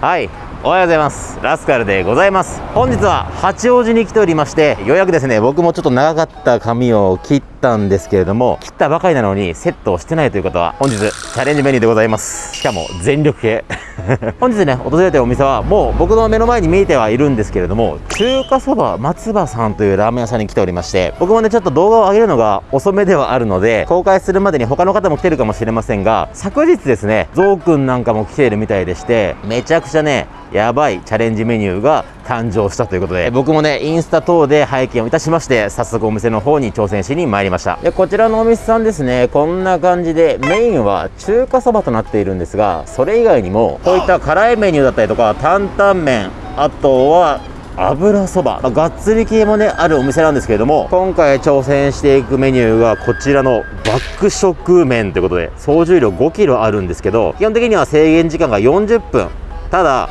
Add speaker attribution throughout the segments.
Speaker 1: はいおはようございます。ラスカルでございます。本日は八王子に来ておりましてようやくですね僕もちょっと長かった髪を切ってたんですけれども切ったばかりなのにセットをしてないということは本日チャレンジメニューでございます。しかも全力系。本日ね訪れたお店はもう僕の目の前に見えてはいるんですけれども中華そば松葉さんというラーメン屋さんに来ておりまして僕もねちょっと動画を上げるのが遅めではあるので公開するまでに他の方も来てるかもしれませんが昨日ですねゾウくんなんかも来ているみたいでしてめちゃくちゃねやばいチャレンジメニューが誕生したということで。僕もねインスタ等で拝見をいたしまして早速お店の方に挑戦しに参りました。でこちらのお店さんですねこんな感じでメインは中華そばとなっているんですがそれ以外にもこういった辛いメニューだったりとか担々麺あとは油そば、まあ、がっつり系もねあるお店なんですけれども今回挑戦していくメニューがこちらの爆食麺ということで総重量5キロあるんですけど基本的には制限時間が40分。ただ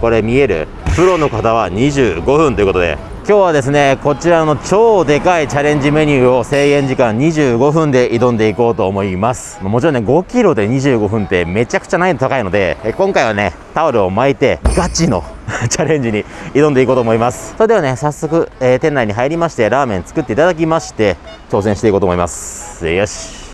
Speaker 1: これ見えるプロの方は25分ということで今日はですねこちらの超でかいチャレンジメニューを制限時間25分で挑んでいこうと思います。もちろんね5キロで25分ってめちゃくちゃ難易度高いので今回はねタオルを巻いてガチの チャレンジに挑んでいこうと思います。それではね早速、えー、店内に入りましてラーメン作っていただきまして挑戦していこうと思います。よし。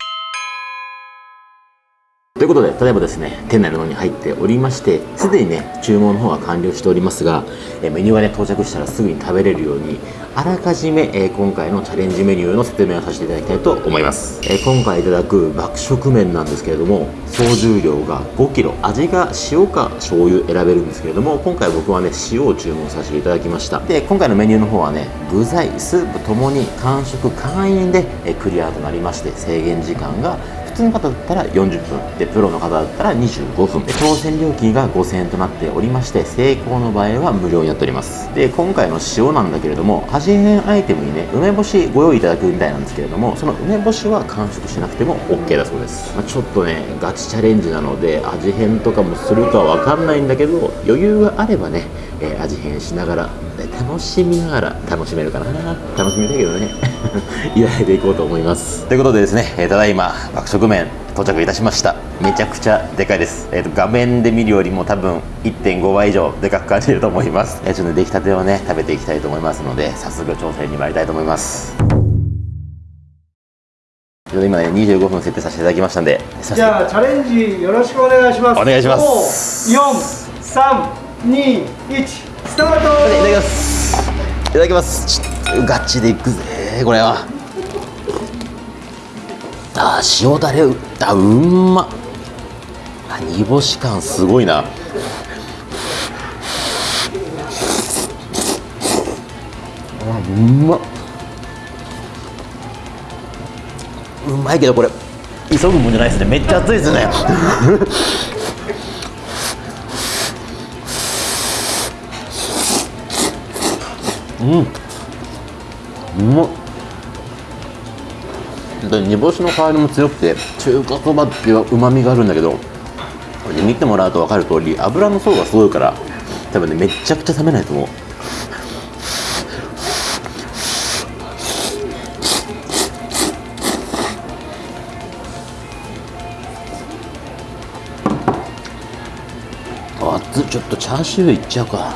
Speaker 1: ということで、例えばですね、店内の方に入っておりまして、すでにね、注文の方は完了しておりますが、えメニューがね、到着したらすぐに食べれるように、あらかじめ、え、今回のチャレンジメニューの説明をさせていただきたいと思います。え、今回いただく爆食麺なんですけれども、総重量が 5kg、味が塩か醤油選べるんですけれども、今回僕はね、塩を注文させていただきました。で、今回のメニューの方はね、具材、スープともに完食会員で、クリアとなりまして、制限時間が普通の方だったら40分。でプロの方だったら25分。で当選料金が5000円となっておりまして成功の場合は無料になっております。で今回の塩なんだけれども味変アイテムにね梅干しご用意いただくみたいなんですけれどもその梅干しは完食しなくても OK だそうです、まあ、ちょっとねガチチャレンジなので味変とかもするかわかんないんだけど余裕があればね、えー、味変しながら楽しみながら楽しめるかな。楽しみたいけどね。いただいていこうと思います。ということでですね、えー、ただいま爆食麺到着いたしました。めちゃくちゃでかいです、えーと、画面で見るよりも多分1.5倍以上でかく感じると思います、えー、ちょっと出来たてをね食べていきたいと思いますので早速挑戦に参りたいと思います。今ね25分設定させていただきましたんで
Speaker 2: じゃあチャレンジよろしくお願いします。
Speaker 1: お願いします。
Speaker 2: 4321スタート。いた
Speaker 1: だきます。いただきます。ガチでいくぜこれはあ塩だれあうんま。あ煮干し感すごいな。あうま。うまいけどこれ。急ぐもんじゃないですね。めっちゃ熱いですね。うん。うまっ。煮干しの香りも強くて中華そばっていううまみがあるんだけどこれ見てもらうと分かる通り油の層がすごいから多分ねめちゃくちゃ冷めないと思う。熱ちょっとチャーシューいっちゃうか。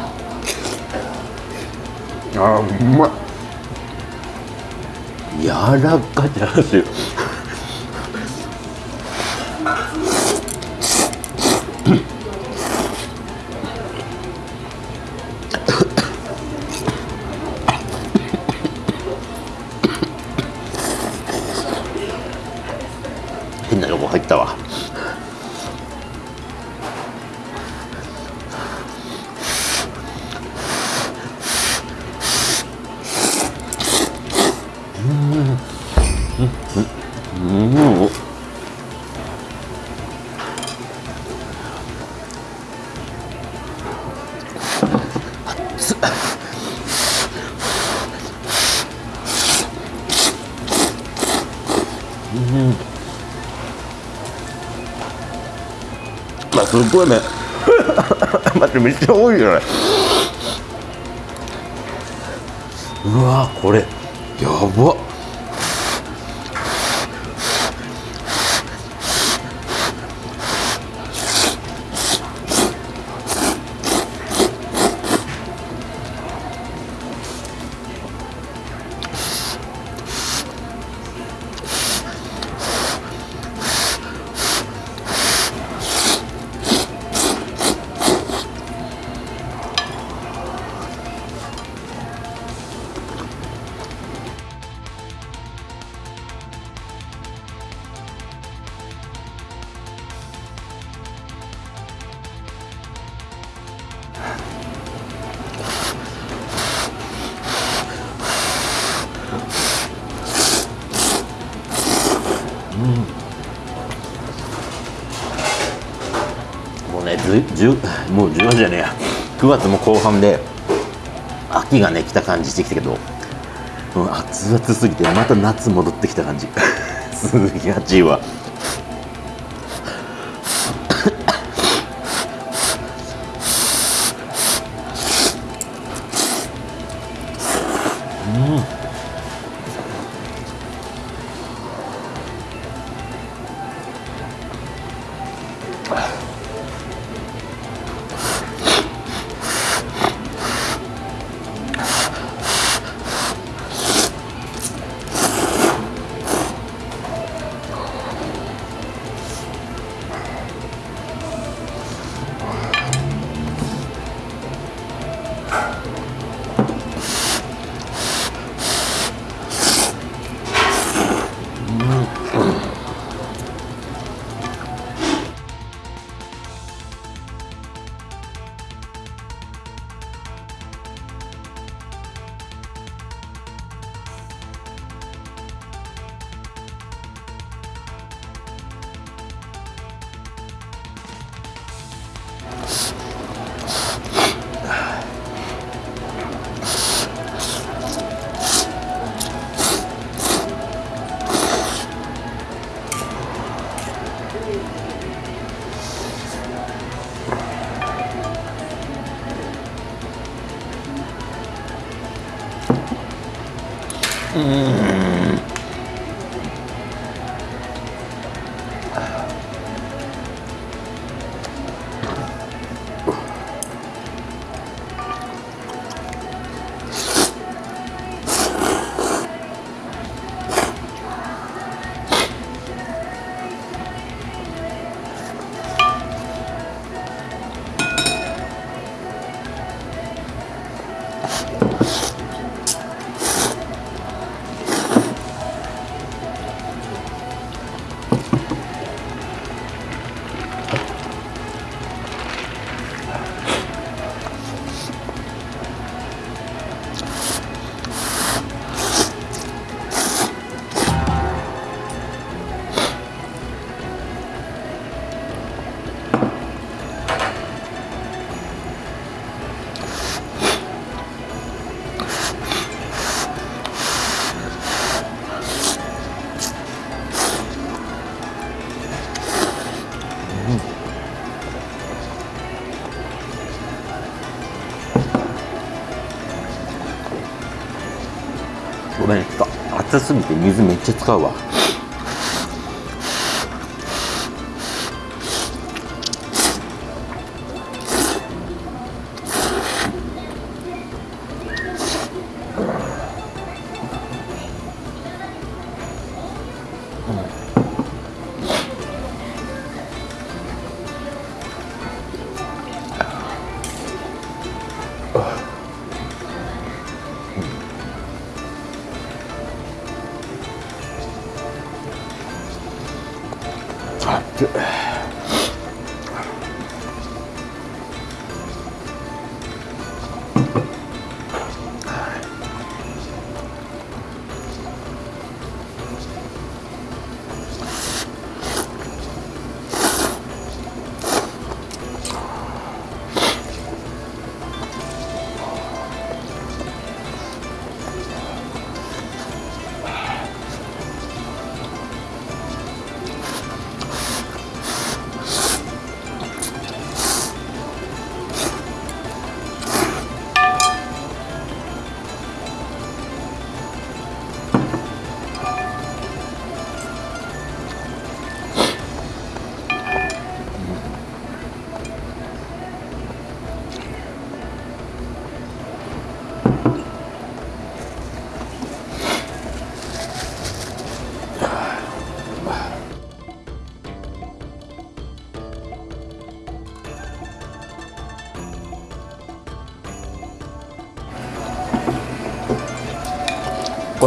Speaker 1: あうまい。柔らかいチャーうん。まあすごいね。待ってめっちゃ多いよね。うわこれ。やば。も10もう14じゃねえや。9月も後半で秋がね来た感じしてきたけど、うん、熱々すぎてまた夏戻ってきた感じ。すげえ暑いわ。うんごめん。ちょっと熱すぎて水めっちゃ使うわ。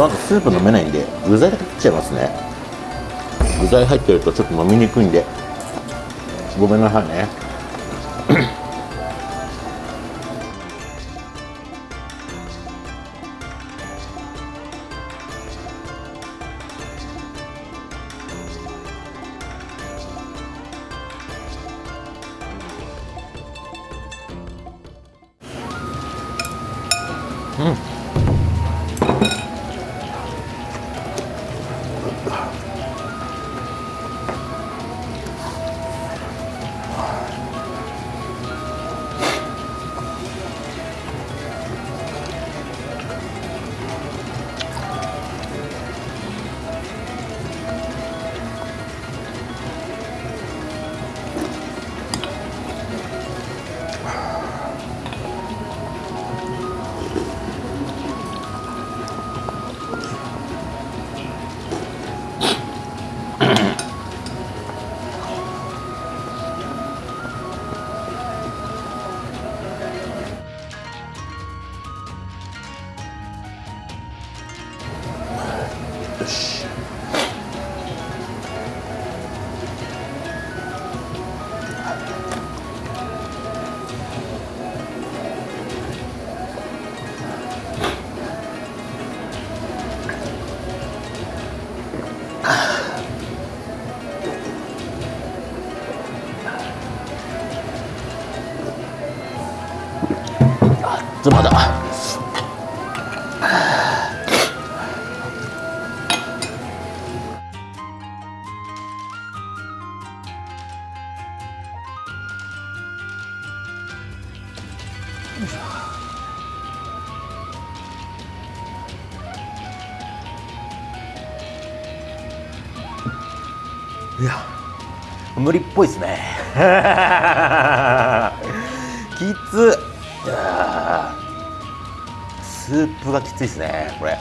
Speaker 1: この後スープ飲めないんで具材だけ食っちゃいますね。具材入ってるとちょっと飲みにくいんで。ごめんなさいね。うん。this. 無理っぽいですね。きつスープがきついですねこれ。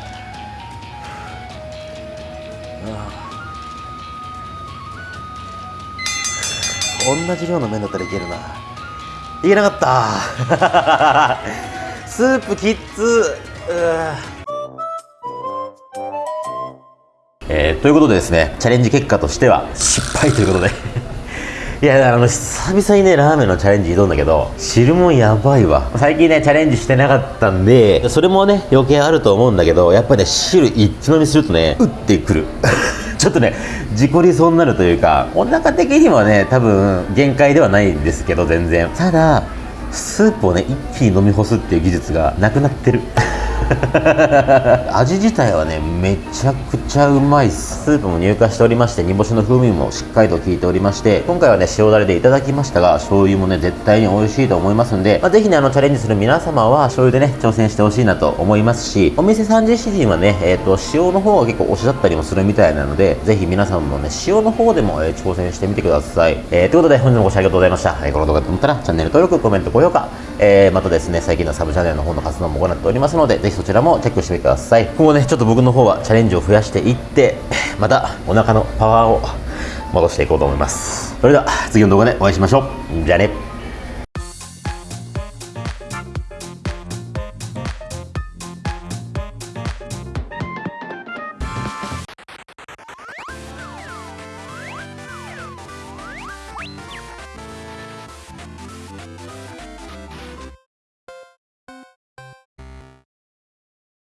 Speaker 1: うん同じ量の麺だったらいけるな。いけなかった。スープきっ。つうー。えーということでですねチャレンジ結果としては失敗ということでいやあの久々にねラーメンのチャレンジ挑んだけど汁もやばいわ。最近ねチャレンジしてなかったんでそれもね余計あると思うんだけどやっぱりね汁一気飲みするとね打ってくる。ちょっとね事故りそうになるというかお腹的にはね多分限界ではないんですけど全然。ただスープをね一気に飲み干すっていう技術がなくなってる。味自体はねめちゃくちゃうまい。スープも乳化しておりまして煮干しの風味もしっかりと効いておりまして今回はね塩だれでいただきましたが醤油もね絶対に美味しいと思いますんで、まあ、ぜひねあのチャレンジする皆様は醤油でね挑戦してほしいなと思いますしお店さん自身はねえっ、と塩の方が結構推しだったりもするみたいなのでぜひ皆さんもね塩の方でも、えー挑戦してみてください、えーということで本日もご視聴ありがとうございました、えーこの動画と思ったらチャンネル登録コメント高評価。えーまたですね最近のサブチャンネルの方の活動も行っておりますのでぜひひそちらもチェックしてみてください。今後ねちょっと僕の方はチャレンジを増やしていって またお腹のパワーを戻していこうと思います。それでは次の動画でお会いしましょう。じゃあね。